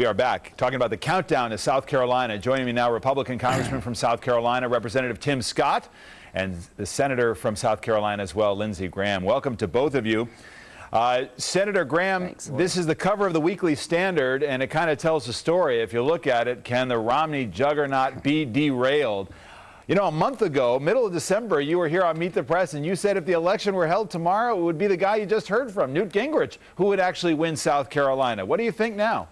We are back talking about the countdown to South Carolina. Joining me now, Republican Congressman from South Carolina, Representative Tim Scott, and the Senator from South Carolina as well, Lindsey Graham. Welcome to both of you. Uh, Senator Graham, Thanks, this is the cover of the Weekly Standard, and it kind of tells the story. If you look at it, can the Romney juggernaut be derailed? You know, a month ago, middle of December, you were here on Meet the Press, and you said if the election were held tomorrow, it would be the guy you just heard from, Newt Gingrich, who would actually win South Carolina. What do you think now?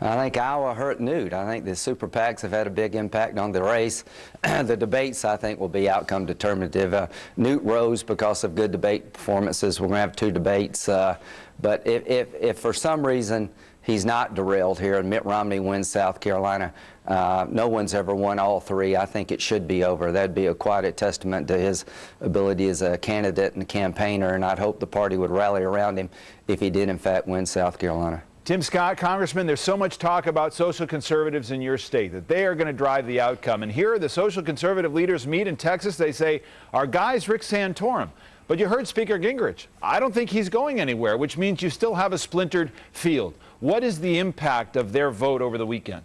I think Iowa hurt Newt. I think the super PACs have had a big impact on the race. the debates, I think, will be outcome determinative. Uh, Newt rose because of good debate performances. We're going to have two debates. Uh, but if, if, if, for some reason he's not derailed here and Mitt Romney wins South Carolina, uh, no one's ever won all three. I think it should be over. That'd be a quite a testament to his ability as a candidate and a campaigner, and I'd hope the party would rally around him if he did, in fact, win South Carolina. Tim Scott, Congressman, there's so much talk about social conservatives in your state that they are going to drive the outcome. And here the social conservative leaders meet in Texas. They say, our guy's Rick Santorum. But you heard Speaker Gingrich. I don't think he's going anywhere, which means you still have a splintered field. What is the impact of their vote over the weekend?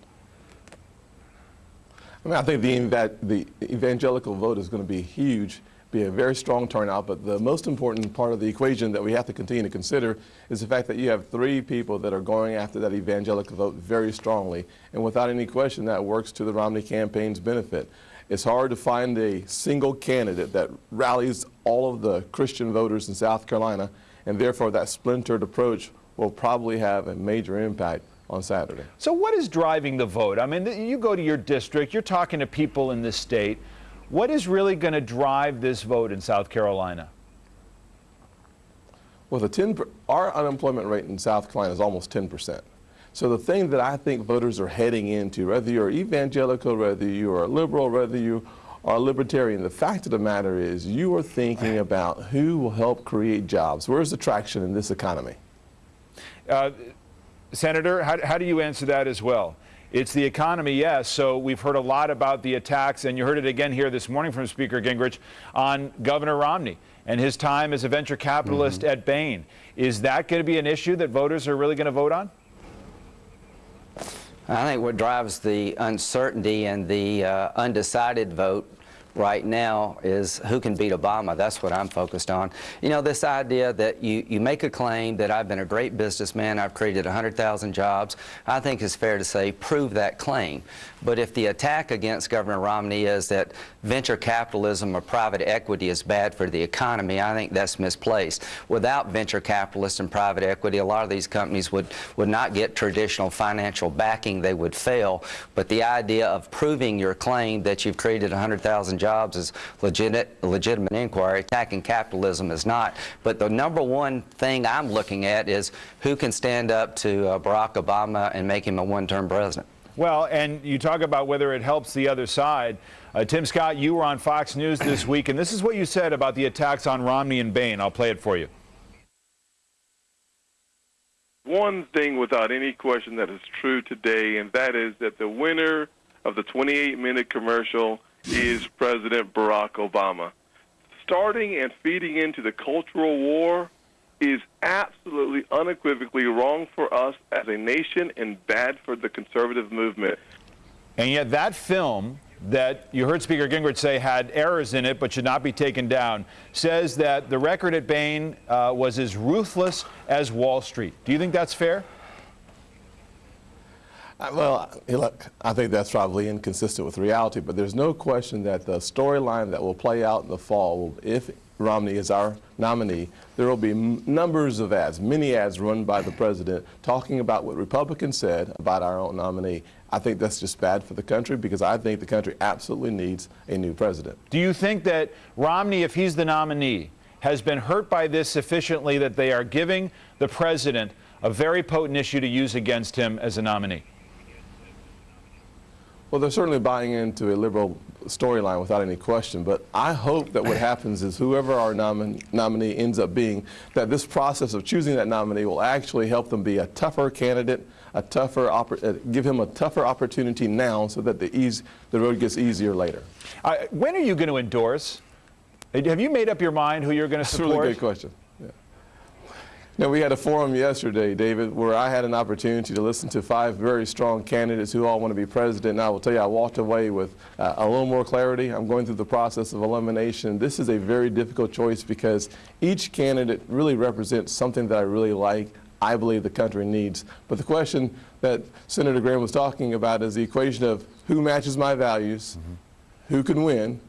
I mean, I think the, the evangelical vote is going to be huge be a very strong turnout, but the most important part of the equation that we have to continue to consider is the fact that you have three people that are going after that evangelical vote very strongly, and without any question that works to the Romney campaign's benefit. It's hard to find a single candidate that rallies all of the Christian voters in South Carolina, and therefore that splintered approach will probably have a major impact on Saturday. So what is driving the vote? I mean, you go to your district, you're talking to people in this state. What is really going to drive this vote in South Carolina? Well, the 10, our unemployment rate in South Carolina is almost 10 percent. So the thing that I think voters are heading into, whether you're evangelical, whether you are liberal, whether you are libertarian, the fact of the matter is you are thinking about who will help create jobs. Where's the traction in this economy? Uh, Senator, how, how do you answer that as well? It's the economy, yes. So we've heard a lot about the attacks, and you heard it again here this morning from Speaker Gingrich on Governor Romney and his time as a venture capitalist mm -hmm. at Bain. Is that going to be an issue that voters are really going to vote on? I think what drives the uncertainty and the uh, undecided vote right now is who can beat Obama. That's what I'm focused on. You know, this idea that you, you make a claim that I've been a great businessman, I've created 100,000 jobs, I think it's fair to say prove that claim. But if the attack against Governor Romney is that venture capitalism or private equity is bad for the economy, I think that's misplaced. Without venture capitalists and private equity, a lot of these companies would, would not get traditional financial backing. They would fail. But the idea of proving your claim that you've created 100,000 jobs is legitimate, legitimate inquiry. Attacking capitalism is not. But the number one thing I'm looking at is who can stand up to uh, Barack Obama and make him a one-term president. Well, and you talk about whether it helps the other side. Uh, Tim Scott, you were on Fox News this week, and this is what you said about the attacks on Romney and Bain. I'll play it for you. One thing without any question that is true today, and that is that the winner of the 28-minute commercial is President Barack Obama. Starting and feeding into the cultural war is absolutely unequivocally wrong for us as a nation and bad for the conservative movement. And yet that film that you heard Speaker Gingrich say had errors in it but should not be taken down says that the record at Bain uh, was as ruthless as Wall Street. Do you think that's fair? Well, look, I think that's probably inconsistent with reality, but there's no question that the storyline that will play out in the fall, if Romney is our nominee, there will be numbers of ads, many ads run by the president talking about what Republicans said about our own nominee. I think that's just bad for the country because I think the country absolutely needs a new president. Do you think that Romney, if he's the nominee, has been hurt by this sufficiently that they are giving the president a very potent issue to use against him as a nominee? Well, they're certainly buying into a liberal storyline without any question, but I hope that what happens is whoever our nomin nominee ends up being, that this process of choosing that nominee will actually help them be a tougher candidate, a tougher, uh, give him a tougher opportunity now so that the, ease, the road gets easier later. Uh, when are you going to endorse? Have you made up your mind who you're going to support? That's a really good question. Now, we had a forum yesterday, David, where I had an opportunity to listen to five very strong candidates who all want to be president. And I will tell you, I walked away with uh, a little more clarity. I'm going through the process of elimination. This is a very difficult choice because each candidate really represents something that I really like, I believe the country needs. But the question that Senator Graham was talking about is the equation of who matches my values, who can win,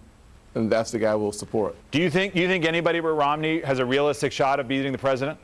and that's the guy we'll support. Do you think, do you think anybody but Romney has a realistic shot of beating the president?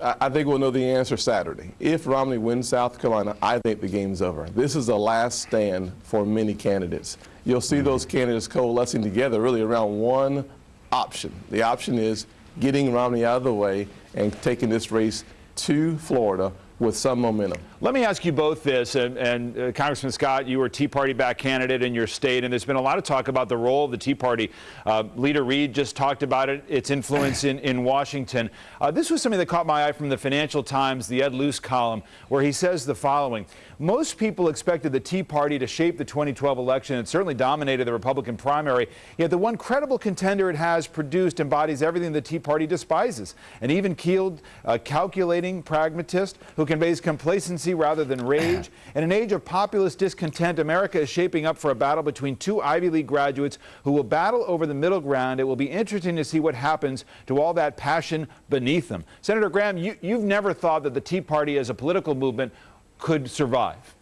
I think we'll know the answer Saturday. If Romney wins South Carolina, I think the game's over. This is a last stand for many candidates. You'll see those candidates coalescing together really around one option. The option is getting Romney out of the way and taking this race to Florida with some momentum. Let me ask you both this, and, and uh, Congressman Scott, you were a Tea Party back candidate in your state, and there's been a lot of talk about the role of the Tea Party. Uh, Leader Reid just talked about it, its influence in, in Washington. Uh, this was something that caught my eye from the Financial Times, the Ed Luce column, where he says the following. Most people expected the Tea Party to shape the 2012 election. It certainly dominated the Republican primary. Yet the one credible contender it has produced embodies everything the Tea Party despises. An even-keeled, uh, calculating pragmatist who conveys complacency rather than rage. In an age of populist discontent, America is shaping up for a battle between two Ivy League graduates who will battle over the middle ground. It will be interesting to see what happens to all that passion beneath them. Senator Graham, you, you've never thought that the Tea Party as a political movement could survive.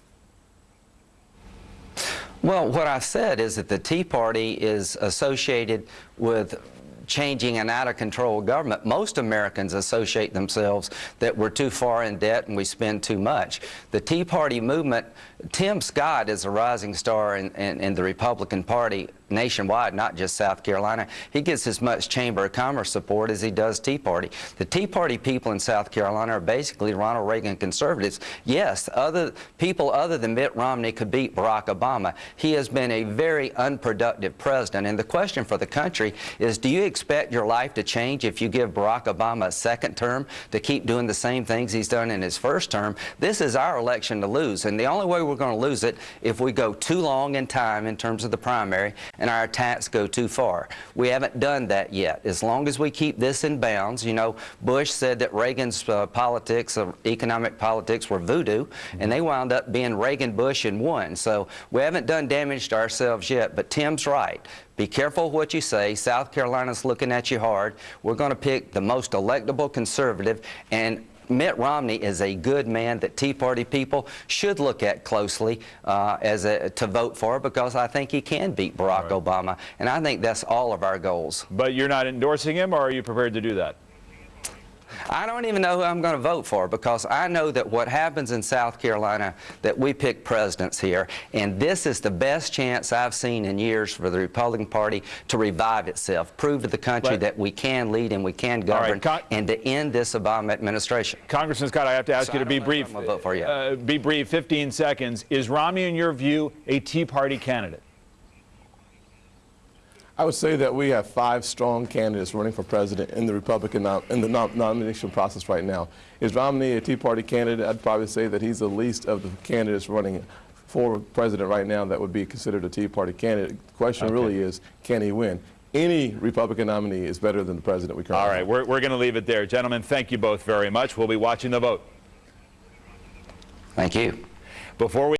Well, what I said is that the Tea Party is associated with changing an out-of-control government. Most Americans associate themselves that we're too far in debt and we spend too much. The Tea Party movement, Tim Scott is a rising star in, in, in the Republican Party nationwide, not just South Carolina. He gets as much Chamber of Commerce support as he does Tea Party. The Tea Party people in South Carolina are basically Ronald Reagan conservatives. Yes, other people other than Mitt Romney could beat Barack Obama. He has been a very unproductive president. And the question for the country is, do you expect your life to change if you give Barack Obama a second term to keep doing the same things he's done in his first term? This is our election to lose. And the only way we're going to lose it if we go too long in time in terms of the primary and our attacks go too far. We haven't done that yet. As long as we keep this in bounds, you know, Bush said that Reagan's uh, politics, uh, economic politics were voodoo, and they wound up being Reagan-Bush in one. So we haven't done damage to ourselves yet, but Tim's right. Be careful what you say. South Carolina's looking at you hard. We're going to pick the most electable conservative, and Mitt Romney is a good man that Tea Party people should look at closely uh, as a, to vote for because I think he can beat Barack Obama, and I think that's all of our goals. But you're not endorsing him, or are you prepared to do that? I don't even know who I'm going to vote for because I know that what happens in South Carolina, that we pick presidents here, and this is the best chance I've seen in years for the Republican Party to revive itself, prove to the country Right. that we can lead and we can right, govern, Con- and to end this Obama administration. Congressman Scott, I have to ask So you to be don't know who brief. Vote for yet. Uh, be brief, 15 seconds. Is Romney, in your view, a Tea Party candidate? I would say that we have five strong candidates running for president in the Republican nom- in the nom- nomination process right now. Is Romney a Tea Party candidate? I'd probably say that he's the least of the candidates running for president right now that would be considered a Tea Party candidate. The question Okay. really is, can he win? Any Republican nominee is better than the president we currently All have. right, we're, we're going to leave it there. Gentlemen, thank you both very much. We'll be watching the vote. Thank you. Before we